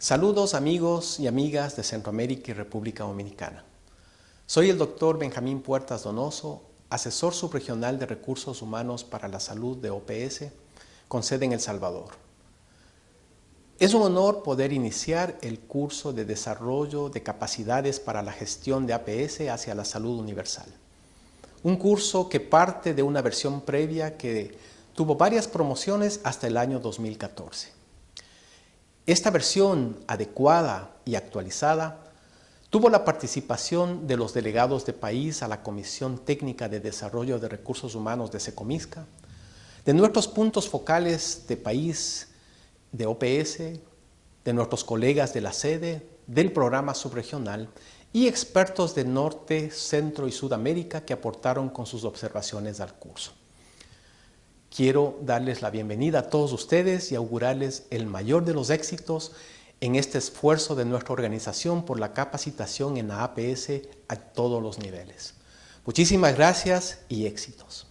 Saludos amigos y amigas de Centroamérica y República Dominicana. Soy el doctor Benjamín Puertas Donoso, asesor subregional de Recursos Humanos para la Salud de OPS, con sede en El Salvador. Es un honor poder iniciar el curso de desarrollo de capacidades para la gestión de APS hacia la salud universal. Un curso que parte de una versión previa que tuvo varias promociones hasta el año 2014. Esta versión adecuada y actualizada tuvo la participación de los delegados de país a la Comisión Técnica de Desarrollo de Recursos Humanos de SECOMISCA, de nuestros puntos focales de país de OPS, de nuestros colegas de la sede, del programa subregional y expertos de Norte, Centro y Sudamérica que aportaron con sus observaciones al curso. Quiero darles la bienvenida a todos ustedes y augurarles el mayor de los éxitos en este esfuerzo de nuestra organización por la capacitación en la APS a todos los niveles. Muchísimas gracias y éxitos.